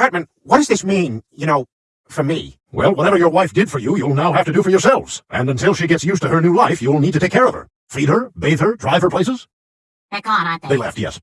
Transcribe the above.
Hartman, what does this mean, you know, for me? Well, whatever your wife did for you, you'll now have to do for yourselves. And until she gets used to her new life, you'll need to take care of her. Feed her, bathe her, drive her places. They're gone, aren't they? They left, yes.